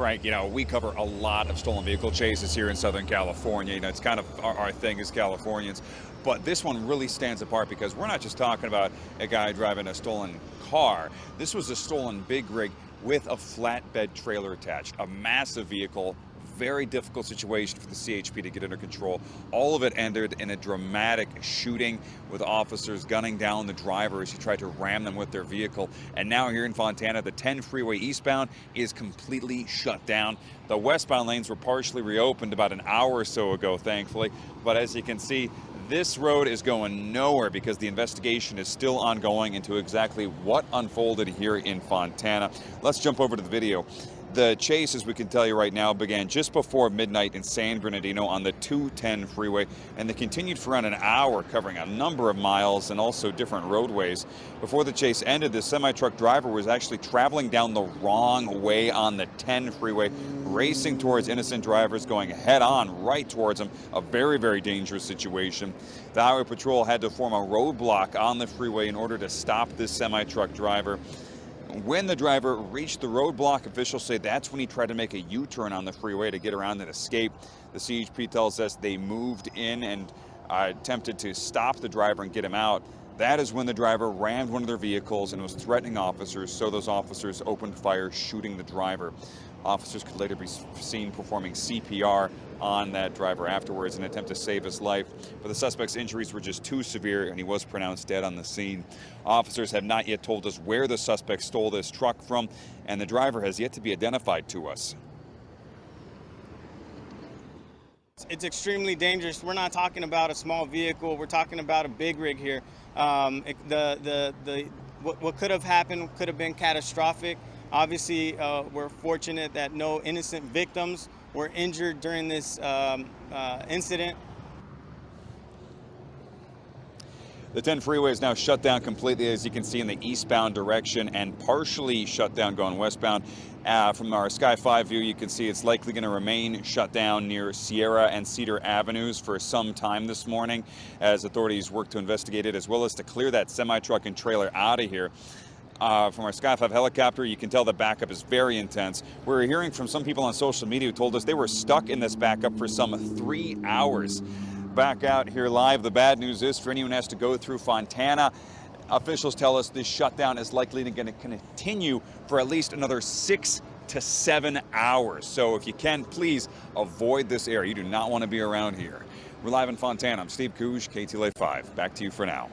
Right, you know, we cover a lot of stolen vehicle chases here in Southern California. You know, it's kind of our, our, thing as Californians. But this one really stands apart because we're not just talking about a guy driving a stolen car. This was a stolen big rig with a flatbed trailer attached, a massive vehicle very difficult situation for the CHP to get under control. All of it ended in a dramatic shooting with officers gunning down the driver as he tried to ram them with their vehicle. And now here in Fontana, the 10 freeway eastbound is completely shut down. The westbound lanes were partially reopened about an hour or so ago, thankfully. But as you can see, this road is going nowhere because the investigation is still ongoing into exactly what unfolded here in Fontana. Let's jump over to the video. The chase, as we can tell you right now, began just before midnight in San Bernardino on the 210 freeway, and they continued for around an hour, covering a number of miles and also different roadways. Before the chase ended, the semi-truck driver was actually traveling down the wrong way on the 10 freeway, racing towards innocent drivers, going head-on right towards them, a very, very dangerous situation. The Highway Patrol had to form a roadblock on the freeway in order to stop this semi-truck driver. When the driver reached the roadblock, officials say that's when he tried to make a U-turn on the freeway to get around and escape. The CHP tells us they moved in and uh, attempted to stop the driver and get him out. That is when the driver rammed one of their vehicles and was threatening officers, so those officers opened fire, shooting the driver. Officers could later be seen performing CPR on that driver afterwards in an attempt to save his life. But the suspect's injuries were just too severe and he was pronounced dead on the scene. Officers have not yet told us where the suspect stole this truck from and the driver has yet to be identified to us. It's extremely dangerous. We're not talking about a small vehicle. We're talking about a big rig here. Um, it, the, the, the, what, what could have happened could have been catastrophic. Obviously, uh, we're fortunate that no innocent victims were injured during this um, uh, incident. The 10 freeway is now shut down completely, as you can see in the eastbound direction, and partially shut down going westbound. Uh, from our Sky 5 view, you can see it's likely going to remain shut down near Sierra and Cedar Avenues for some time this morning as authorities work to investigate it, as well as to clear that semi-truck and trailer out of here. Uh, from our Sky 5 helicopter, you can tell the backup is very intense. We're hearing from some people on social media who told us they were stuck in this backup for some three hours. Back out here live, the bad news is for anyone who has to go through Fontana, officials tell us this shutdown is likely going to continue for at least another six to seven hours. So if you can, please avoid this area. You do not want to be around here. We're live in Fontana. I'm Steve Kooge, KTLA 5. Back to you for now.